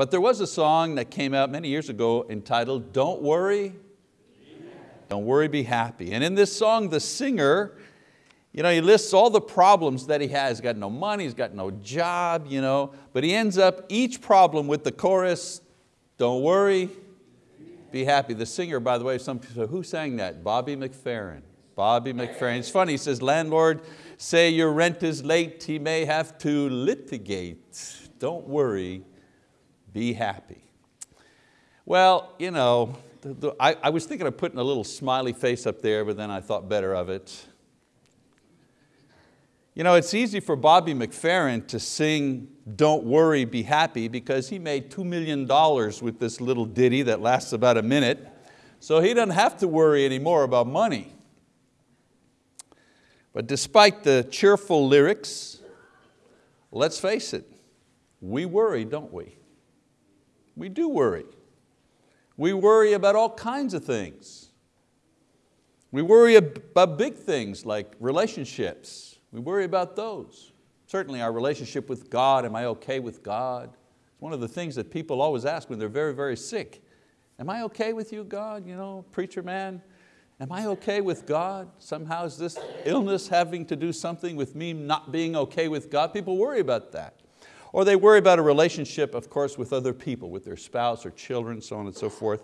But there was a song that came out many years ago entitled, Don't Worry, Don't Worry, Be Happy. And in this song, the singer, you know, he lists all the problems that he has. He's got no money, he's got no job, you know, but he ends up each problem with the chorus, don't worry, be happy. The singer, by the way, some people say, who sang that? Bobby McFerrin. Bobby McFerrin. It's funny, he says, landlord, say your rent is late, he may have to litigate. Don't worry, be happy. Well, you know, the, the, I, I was thinking of putting a little smiley face up there, but then I thought better of it. You know, it's easy for Bobby McFerrin to sing Don't Worry, Be Happy because he made $2 million with this little ditty that lasts about a minute. So he doesn't have to worry anymore about money. But despite the cheerful lyrics, let's face it, we worry, don't we? We do worry. We worry about all kinds of things. We worry about big things like relationships. We worry about those. Certainly our relationship with God, am I okay with God? It's one of the things that people always ask when they're very, very sick. Am I okay with you, God? You know, preacher man, am I okay with God? Somehow is this illness having to do something with me not being okay with God? People worry about that. Or they worry about a relationship, of course, with other people, with their spouse or children, so on and so forth.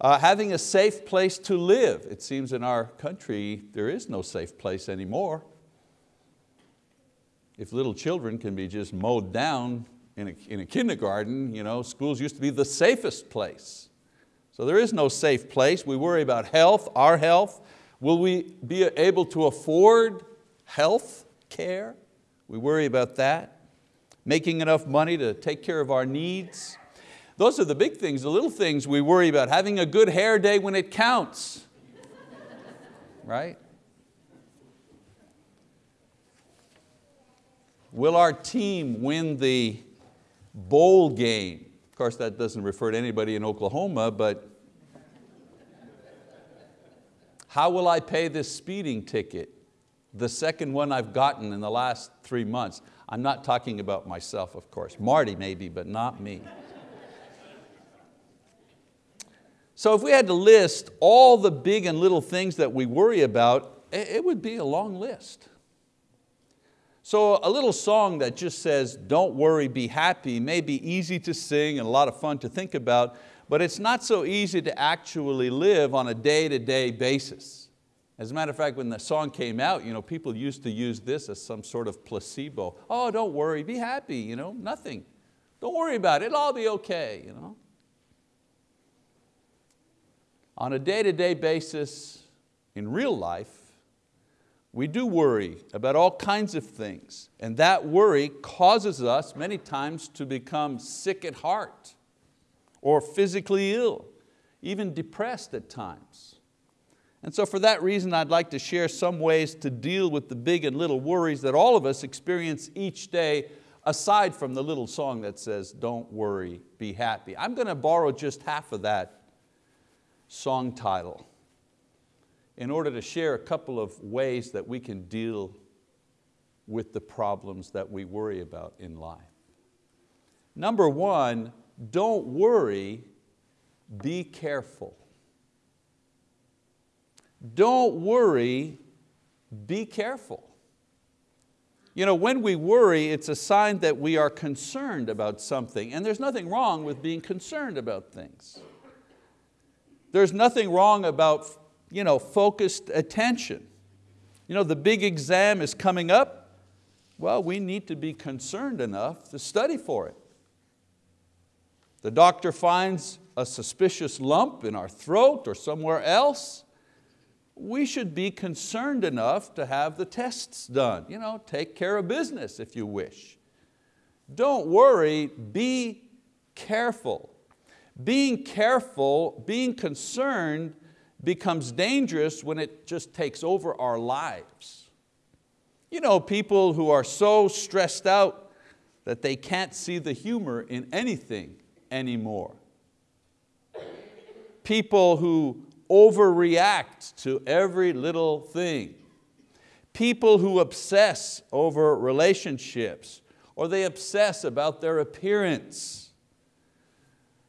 Uh, having a safe place to live. It seems in our country there is no safe place anymore. If little children can be just mowed down in a, in a kindergarten, you know, schools used to be the safest place. So there is no safe place. We worry about health, our health. Will we be able to afford health care? We worry about that making enough money to take care of our needs. Those are the big things, the little things we worry about. Having a good hair day when it counts, right? Will our team win the bowl game? Of course, that doesn't refer to anybody in Oklahoma, but how will I pay this speeding ticket? The second one I've gotten in the last three months. I'm not talking about myself, of course. Marty maybe, but not me. So if we had to list all the big and little things that we worry about, it would be a long list. So a little song that just says, don't worry, be happy, may be easy to sing and a lot of fun to think about, but it's not so easy to actually live on a day-to-day -day basis. As a matter of fact, when the song came out, you know, people used to use this as some sort of placebo. Oh, don't worry, be happy, you know, nothing. Don't worry about it, it'll all be okay. You know? On a day-to-day -day basis, in real life, we do worry about all kinds of things, and that worry causes us many times to become sick at heart, or physically ill, even depressed at times. And so for that reason, I'd like to share some ways to deal with the big and little worries that all of us experience each day, aside from the little song that says, don't worry, be happy. I'm going to borrow just half of that song title in order to share a couple of ways that we can deal with the problems that we worry about in life. Number one, don't worry, be careful. Don't worry, be careful. You know, when we worry, it's a sign that we are concerned about something, and there's nothing wrong with being concerned about things. There's nothing wrong about you know, focused attention. You know, the big exam is coming up. Well, we need to be concerned enough to study for it. The doctor finds a suspicious lump in our throat or somewhere else we should be concerned enough to have the tests done. You know, take care of business if you wish. Don't worry, be careful. Being careful, being concerned becomes dangerous when it just takes over our lives. You know, people who are so stressed out that they can't see the humor in anything anymore. People who overreact to every little thing. People who obsess over relationships or they obsess about their appearance.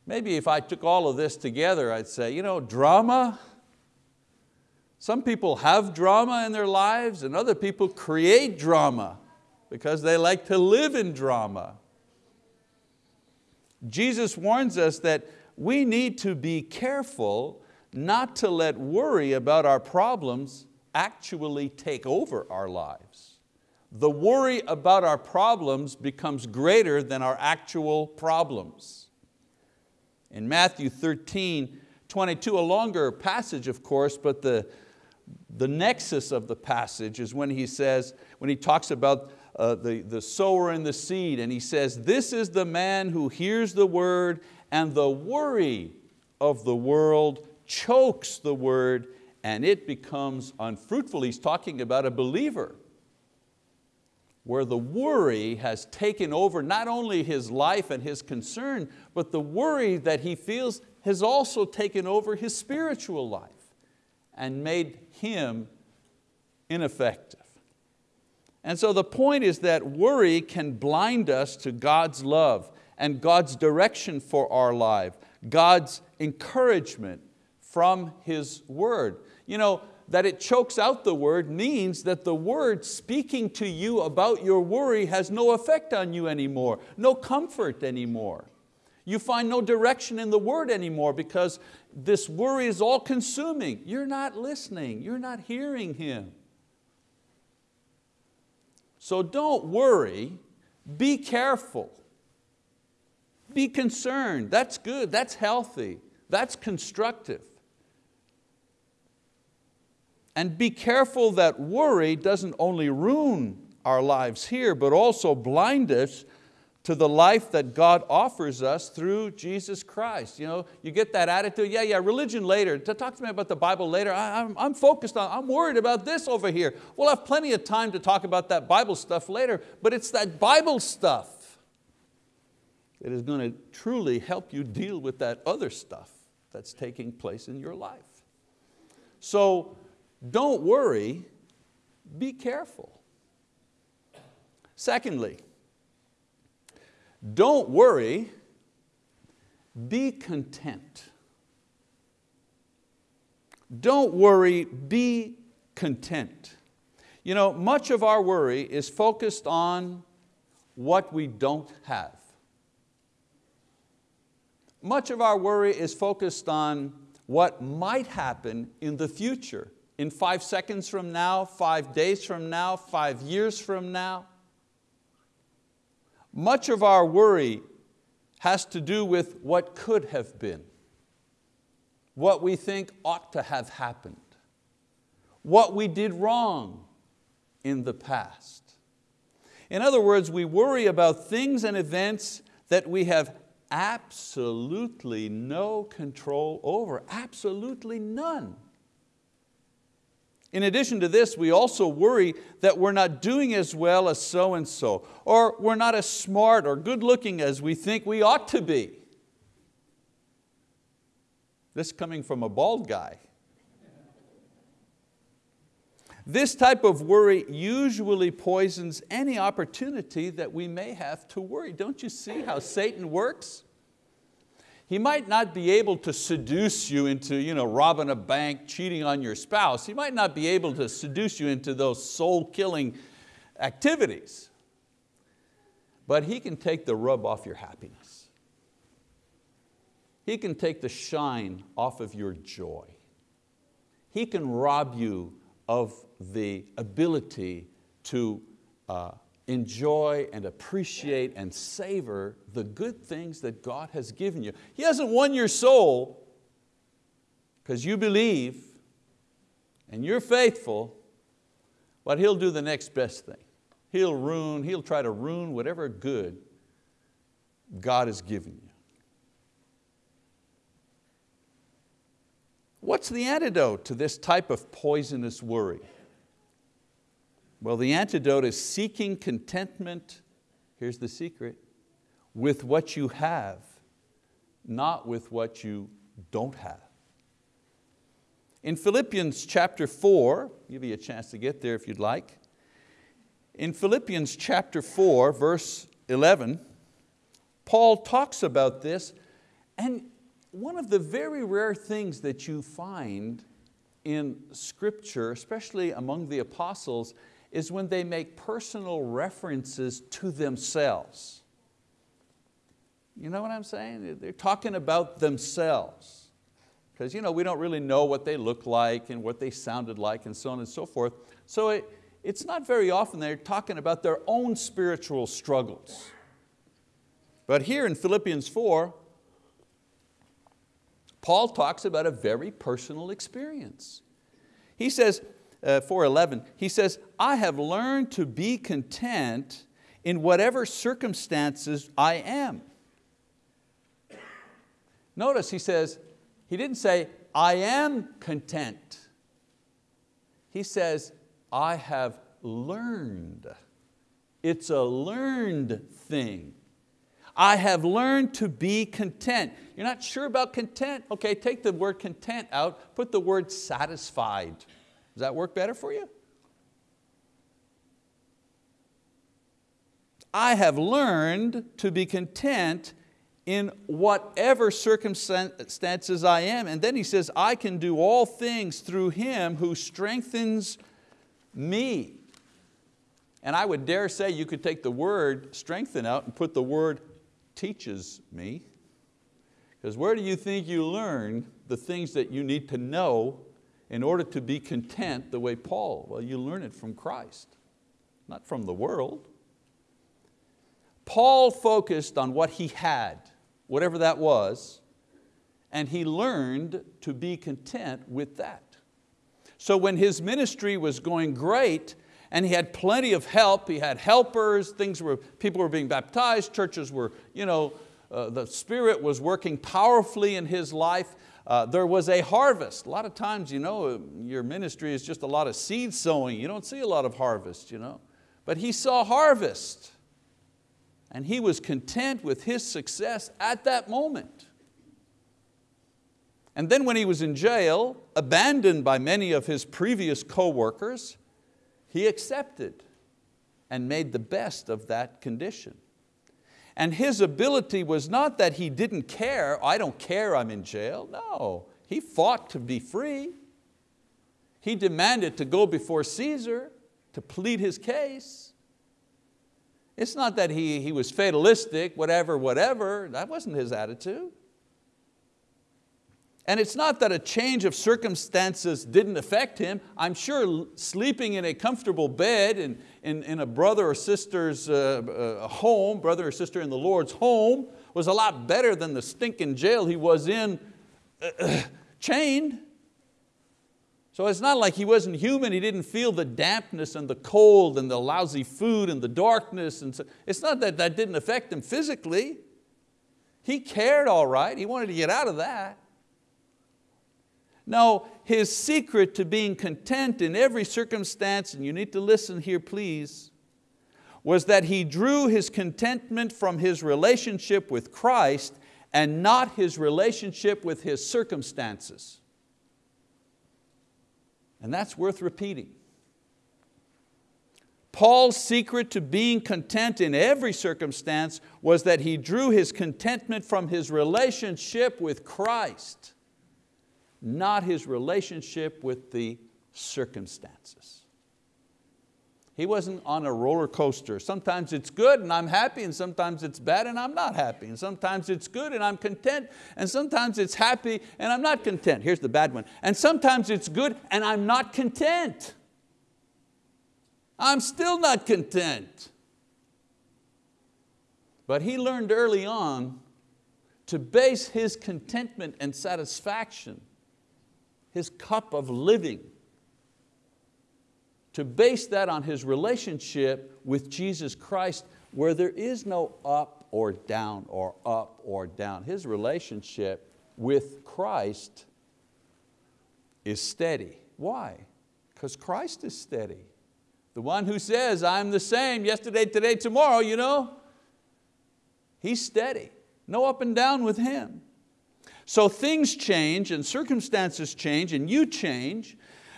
maybe if I took all of this together, I'd say, you know, drama, some people have drama in their lives and other people create drama because they like to live in drama. Jesus warns us that we need to be careful not to let worry about our problems actually take over our lives. The worry about our problems becomes greater than our actual problems. In Matthew 13, 22, a longer passage of course, but the, the nexus of the passage is when he says, when he talks about uh, the, the sower and the seed, and he says, this is the man who hears the word and the worry of the world chokes the word and it becomes unfruitful. He's talking about a believer where the worry has taken over not only his life and his concern, but the worry that he feels has also taken over his spiritual life and made him ineffective. And so the point is that worry can blind us to God's love and God's direction for our life, God's encouragement from His word. You know, that it chokes out the word means that the word speaking to you about your worry has no effect on you anymore, no comfort anymore. You find no direction in the word anymore because this worry is all consuming. You're not listening, you're not hearing Him. So don't worry, be careful. Be concerned, that's good, that's healthy, that's constructive. And be careful that worry doesn't only ruin our lives here, but also blind us to the life that God offers us through Jesus Christ. You, know, you get that attitude, yeah, yeah, religion later, talk to me about the Bible later, I, I'm, I'm focused on, I'm worried about this over here. We'll have plenty of time to talk about that Bible stuff later, but it's that Bible stuff that is going to truly help you deal with that other stuff that's taking place in your life. So don't worry, be careful. Secondly, don't worry, be content. Don't worry, be content. You know, much of our worry is focused on what we don't have. Much of our worry is focused on what might happen in the future, in five seconds from now, five days from now, five years from now. Much of our worry has to do with what could have been, what we think ought to have happened, what we did wrong in the past. In other words, we worry about things and events that we have absolutely no control over, absolutely none. In addition to this, we also worry that we're not doing as well as so-and-so, or we're not as smart or good looking as we think we ought to be. This coming from a bald guy. This type of worry usually poisons any opportunity that we may have to worry. Don't you see how Satan works? He might not be able to seduce you into you know, robbing a bank, cheating on your spouse. He might not be able to seduce you into those soul-killing activities. But he can take the rub off your happiness. He can take the shine off of your joy. He can rob you of the ability to uh, enjoy and appreciate and savor the good things that God has given you. He hasn't won your soul because you believe and you're faithful, but He'll do the next best thing. He'll ruin, He'll try to ruin whatever good God has given you. What's the antidote to this type of poisonous worry? Well, the antidote is seeking contentment, here's the secret, with what you have, not with what you don't have. In Philippians chapter 4, give you a chance to get there if you'd like. In Philippians chapter 4, verse 11, Paul talks about this And one of the very rare things that you find in scripture, especially among the apostles, is when they make personal references to themselves. You know what I'm saying? They're talking about themselves. Because you know, we don't really know what they look like and what they sounded like and so on and so forth. So it, it's not very often they're talking about their own spiritual struggles. But here in Philippians 4, Paul talks about a very personal experience. He says, Uh, 4.11, he says, I have learned to be content in whatever circumstances I am. Notice he says, he didn't say, I am content. He says, I have learned. It's a learned thing. I have learned to be content. You're not sure about content? Okay, take the word content out, put the word satisfied. Does that work better for you? I have learned to be content in whatever circumstances I am. And then he says, I can do all things through Him who strengthens me. And I would dare say you could take the word strengthen out and put the word teaches me. Because where do you think you learn the things that you need to know in order to be content the way Paul? Well, you learn it from Christ, not from the world. Paul focused on what he had, whatever that was, and he learned to be content with that. So when his ministry was going great, and he had plenty of help. He had helpers, things were, people were being baptized, churches were, you know, uh, the Spirit was working powerfully in his life. Uh, there was a harvest. A lot of times, you know, your ministry is just a lot of seed sowing. You don't see a lot of harvest, you know. But he saw harvest. And he was content with his success at that moment. And then when he was in jail, abandoned by many of his previous co-workers, he accepted and made the best of that condition. And his ability was not that he didn't care, I don't care I'm in jail. No, he fought to be free. He demanded to go before Caesar to plead his case. It's not that he, he was fatalistic, whatever, whatever. That wasn't his attitude. And it's not that a change of circumstances didn't affect him. I'm sure sleeping in a comfortable bed in, in, in a brother or sister's uh, uh, home, brother or sister in the Lord's home, was a lot better than the stinking jail he was in, uh, chained. So it's not like he wasn't human, he didn't feel the dampness and the cold and the lousy food and the darkness. And so, it's not that that didn't affect him physically. He cared all right, he wanted to get out of that. No, his secret to being content in every circumstance, and you need to listen here please, was that he drew his contentment from his relationship with Christ and not his relationship with his circumstances. And that's worth repeating. Paul's secret to being content in every circumstance was that he drew his contentment from his relationship with Christ not his relationship with the circumstances. He wasn't on a roller coaster. Sometimes it's good and I'm happy and sometimes it's bad and I'm not happy. And sometimes it's good and I'm content and sometimes it's happy and I'm not content. Here's the bad one. And sometimes it's good and I'm not content. I'm still not content. But he learned early on to base his contentment and satisfaction his cup of living, to base that on his relationship with Jesus Christ where there is no up or down or up or down. His relationship with Christ is steady. Why? Because Christ is steady. The one who says, I'm the same yesterday, today, tomorrow, you know, he's steady. No up and down with him. So things change and circumstances change and you change,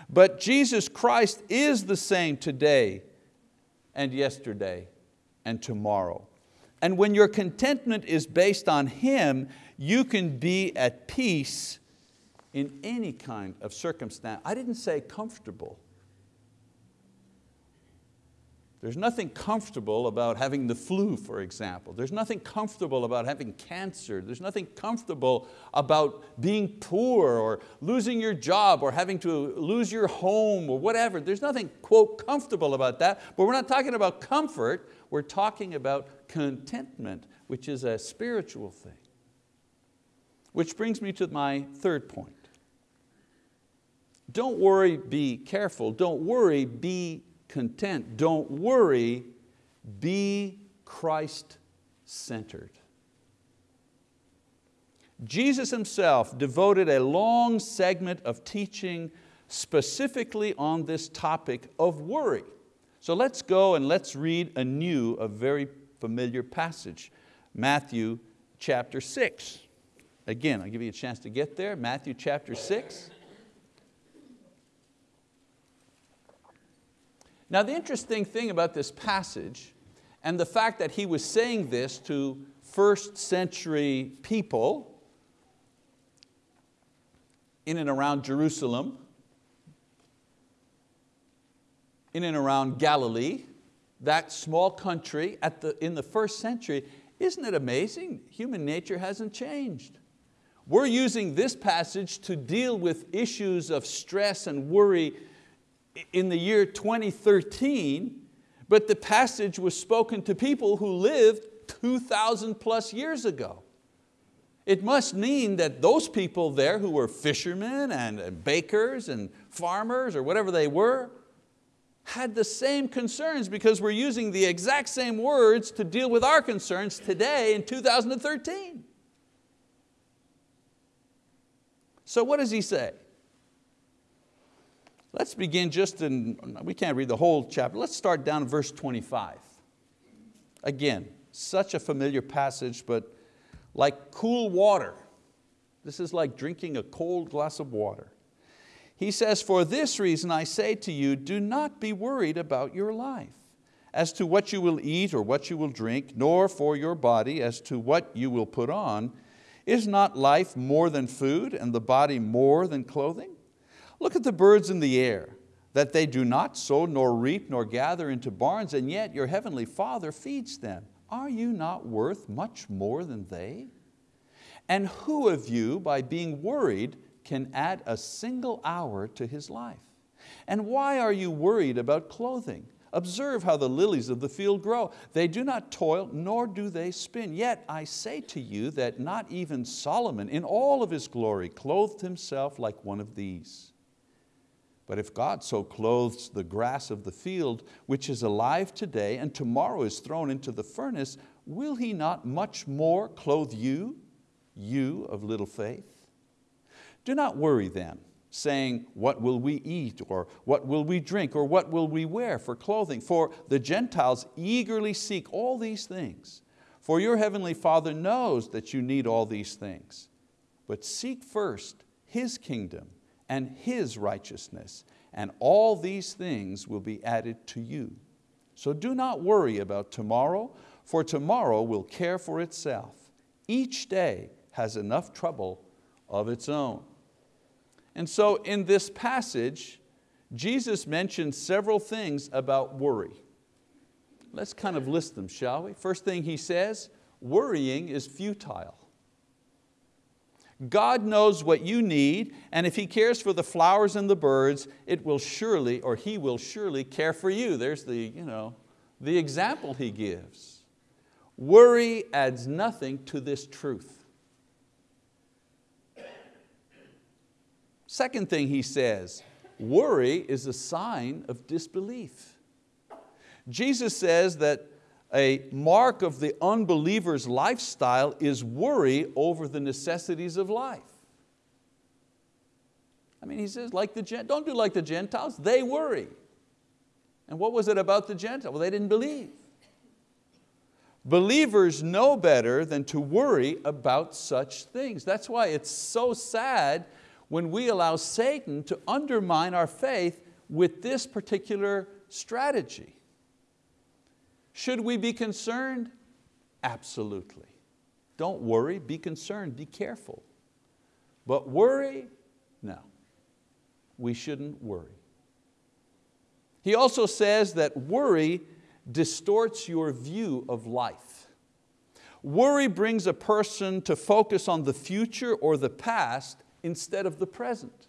but Jesus Christ is the same today and yesterday and tomorrow. And when your contentment is based on Him, you can be at peace in any kind of circumstance. I didn't say comfortable. There's nothing comfortable about having the flu, for example. There's nothing comfortable about having cancer. There's nothing comfortable about being poor or losing your job or having to lose your home or whatever. There's nothing, quote, comfortable about that, but we're not talking about comfort, we're talking about contentment, which is a spiritual thing. Which brings me to my third point. Don't worry, be careful. Don't worry, be content. Don't worry, be Christ-centered. Jesus Himself devoted a long segment of teaching specifically on this topic of worry. So let's go and let's read anew a very familiar passage, Matthew chapter six. Again, I'll give you a chance to get there, Matthew chapter six. Now the interesting thing about this passage and the fact that he was saying this to first century people in and around Jerusalem, in and around Galilee, that small country at the, in the first century, isn't it amazing? Human nature hasn't changed. We're using this passage to deal with issues of stress and worry in the year 2013, but the passage was spoken to people who lived 2,000 plus years ago. It must mean that those people there who were fishermen and bakers and farmers or whatever they were, had the same concerns because we're using the exact same words to deal with our concerns today in 2013. So what does he say? Let's begin just in, we can't read the whole chapter, let's start down verse 25. Again, such a familiar passage, but like cool water. This is like drinking a cold glass of water. He says, for this reason I say to you, do not be worried about your life, as to what you will eat or what you will drink, nor for your body as to what you will put on. Is not life more than food and the body more than clothing? Look at the birds in the air, that they do not sow, nor reap, nor gather into barns, and yet your heavenly Father feeds them. Are you not worth much more than they? And who of you, by being worried, can add a single hour to his life? And why are you worried about clothing? Observe how the lilies of the field grow. They do not toil, nor do they spin. Yet I say to you that not even Solomon in all of his glory clothed himself like one of these. But if God so clothes the grass of the field, which is alive today and tomorrow is thrown into the furnace, will He not much more clothe you, you of little faith? Do not worry then, saying, what will we eat, or what will we drink, or what will we wear for clothing? For the Gentiles eagerly seek all these things. For your heavenly Father knows that you need all these things. But seek first His kingdom and His righteousness, and all these things will be added to you. So do not worry about tomorrow, for tomorrow will care for itself. Each day has enough trouble of its own. And so in this passage, Jesus mentions several things about worry. Let's kind of list them, shall we? First thing he says, worrying is futile. God knows what you need, and if He cares for the flowers and the birds, it will surely, or He will surely care for you. There's the, you know, the example He gives. Worry adds nothing to this truth. Second thing He says, worry is a sign of disbelief. Jesus says that a mark of the unbeliever's lifestyle is worry over the necessities of life. I mean, he says, like the, don't do like the Gentiles, they worry. And what was it about the Gentiles? Well, they didn't believe. Believers know better than to worry about such things. That's why it's so sad when we allow Satan to undermine our faith with this particular strategy. Should we be concerned? Absolutely. Don't worry, be concerned, be careful. But worry, no, we shouldn't worry. He also says that worry distorts your view of life. Worry brings a person to focus on the future or the past instead of the present.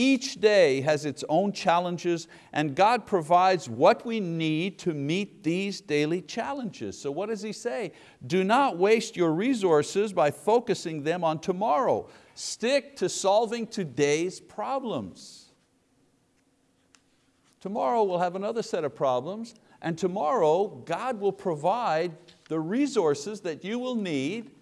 Each day has its own challenges and God provides what we need to meet these daily challenges. So what does He say? Do not waste your resources by focusing them on tomorrow. Stick to solving today's problems. Tomorrow we'll have another set of problems and tomorrow God will provide the resources that you will need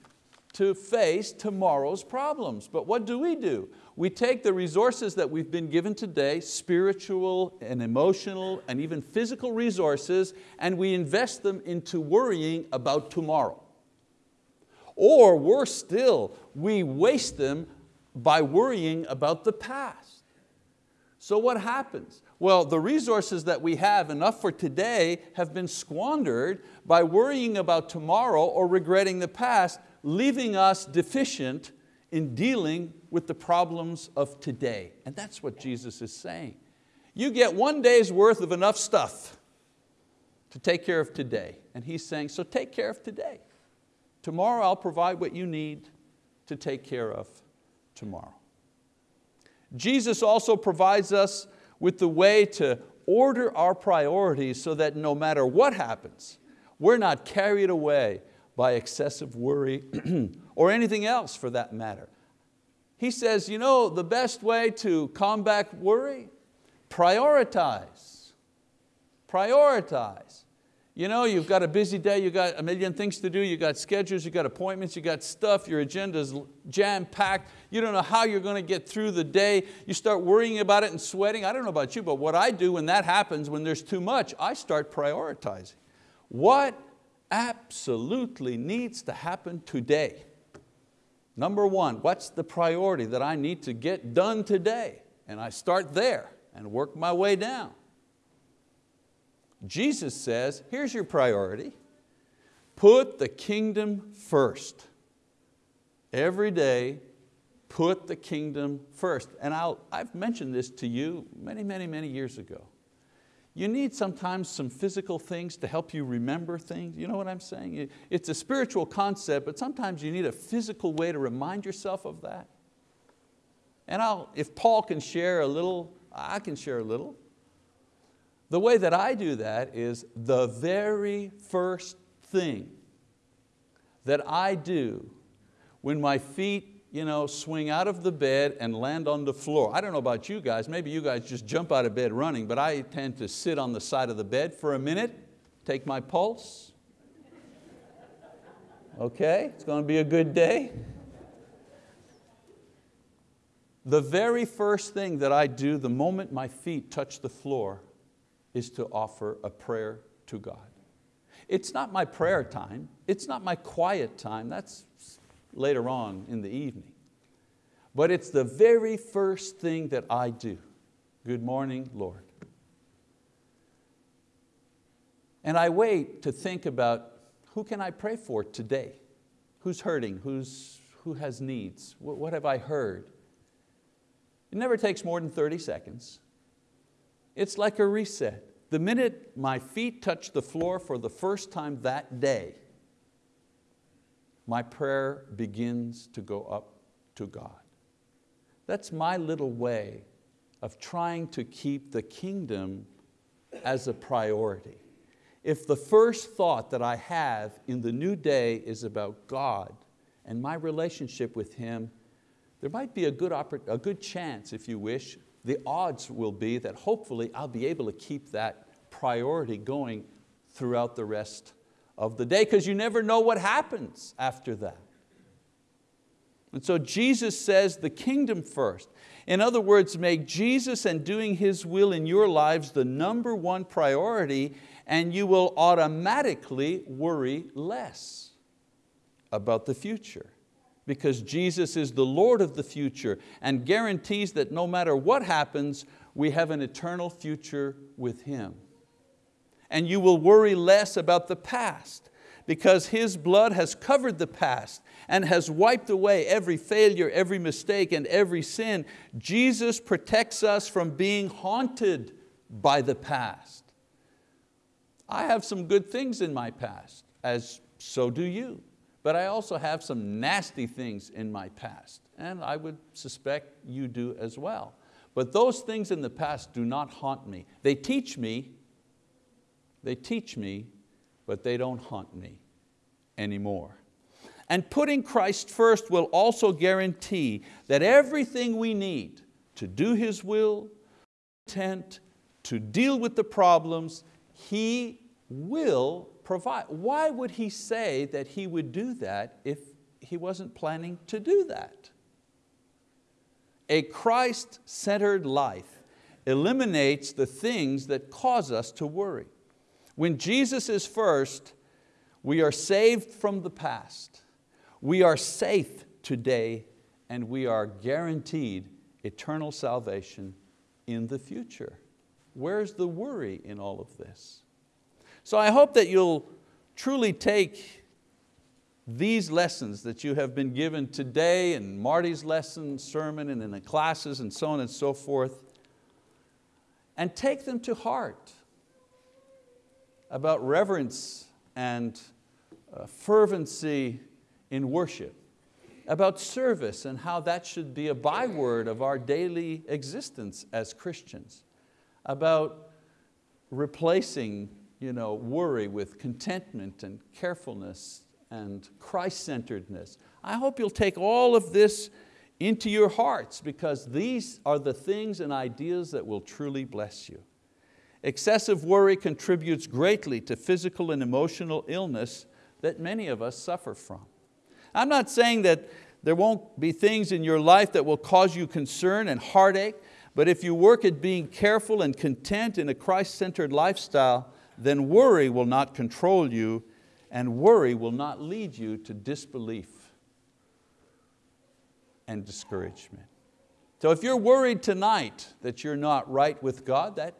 to face tomorrow's problems. But what do we do? We take the resources that we've been given today, spiritual and emotional and even physical resources, and we invest them into worrying about tomorrow. Or worse still, we waste them by worrying about the past. So what happens? Well, the resources that we have, enough for today, have been squandered by worrying about tomorrow or regretting the past, leaving us deficient in dealing with the problems of today. And that's what Jesus is saying. You get one day's worth of enough stuff to take care of today. And He's saying, so take care of today. Tomorrow I'll provide what you need to take care of tomorrow. Jesus also provides us with the way to order our priorities so that no matter what happens, we're not carried away by excessive worry or anything else for that matter. He says, you know, the best way to combat worry, prioritize. Prioritize. You know, you've got a busy day, you've got a million things to do, you've got schedules, you've got appointments, you've got stuff, your agenda's jam-packed, you don't know how you're going to get through the day, you start worrying about it and sweating. I don't know about you, but what I do when that happens, when there's too much, I start prioritizing. What absolutely needs to happen today? Number one, what's the priority that I need to get done today? And I start there and work my way down. Jesus says, here's your priority. Put the kingdom first. Every day, put the kingdom first. And I'll, I've mentioned this to you many, many, many years ago. You need sometimes some physical things to help you remember things. You know what I'm saying? It's a spiritual concept, but sometimes you need a physical way to remind yourself of that. And I'll, if Paul can share a little, I can share a little. The way that I do that is the very first thing that I do when my feet you know, swing out of the bed and land on the floor. I don't know about you guys, maybe you guys just jump out of bed running, but I tend to sit on the side of the bed for a minute, take my pulse. Okay, it's going to be a good day. The very first thing that I do the moment my feet touch the floor is to offer a prayer to God. It's not my prayer time, it's not my quiet time, that's later on in the evening. But it's the very first thing that I do. Good morning, Lord. And I wait to think about who can I pray for today? Who's hurting? Who's, who has needs? What, what have I heard? It never takes more than 30 seconds. It's like a reset. The minute my feet touch the floor for the first time that day, my prayer begins to go up to God. That's my little way of trying to keep the kingdom as a priority. If the first thought that I have in the new day is about God and my relationship with Him, there might be a good, a good chance, if you wish, the odds will be that hopefully I'll be able to keep that priority going throughout the rest of the day because you never know what happens after that. And so Jesus says the kingdom first. In other words, make Jesus and doing His will in your lives the number one priority and you will automatically worry less about the future because Jesus is the Lord of the future and guarantees that no matter what happens, we have an eternal future with Him. And you will worry less about the past because His blood has covered the past and has wiped away every failure, every mistake, and every sin. Jesus protects us from being haunted by the past. I have some good things in my past, as so do you. But I also have some nasty things in my past, and I would suspect you do as well. But those things in the past do not haunt me. They teach me, they teach me, but they don't haunt me anymore. And putting Christ first will also guarantee that everything we need to do His will, intent, to deal with the problems, He will provide. Why would He say that He would do that if He wasn't planning to do that? A Christ-centered life eliminates the things that cause us to worry. When Jesus is first, we are saved from the past. We are safe today and we are guaranteed eternal salvation in the future. Where's the worry in all of this? So I hope that you'll truly take these lessons that you have been given today and Marty's lesson, sermon, and in the classes and so on and so forth, and take them to heart about reverence and uh, fervency in worship, about service and how that should be a byword of our daily existence as Christians, about replacing you know, worry with contentment and carefulness and Christ-centeredness. I hope you'll take all of this into your hearts because these are the things and ideas that will truly bless you. Excessive worry contributes greatly to physical and emotional illness that many of us suffer from. I'm not saying that there won't be things in your life that will cause you concern and heartache, but if you work at being careful and content in a Christ-centered lifestyle, then worry will not control you and worry will not lead you to disbelief and discouragement. So if you're worried tonight that you're not right with God, that,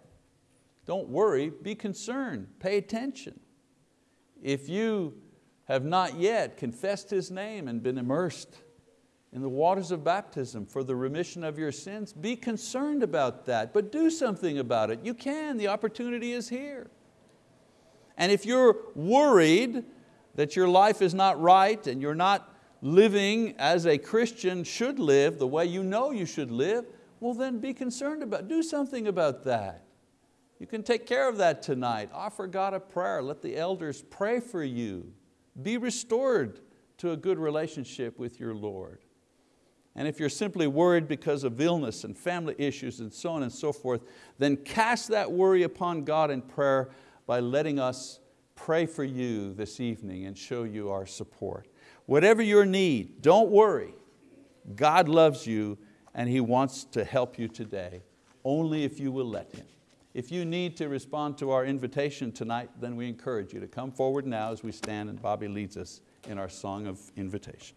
don't worry, be concerned, pay attention. If you have not yet confessed His name and been immersed in the waters of baptism for the remission of your sins, be concerned about that, but do something about it. You can, the opportunity is here. And if you're worried that your life is not right and you're not living as a Christian should live, the way you know you should live, well then be concerned about, do something about that. You can take care of that tonight. Offer God a prayer. Let the elders pray for you. Be restored to a good relationship with your Lord. And if you're simply worried because of illness and family issues and so on and so forth, then cast that worry upon God in prayer by letting us pray for you this evening and show you our support. Whatever your need, don't worry. God loves you and He wants to help you today, only if you will let Him. If you need to respond to our invitation tonight, then we encourage you to come forward now as we stand and Bobby leads us in our song of invitation.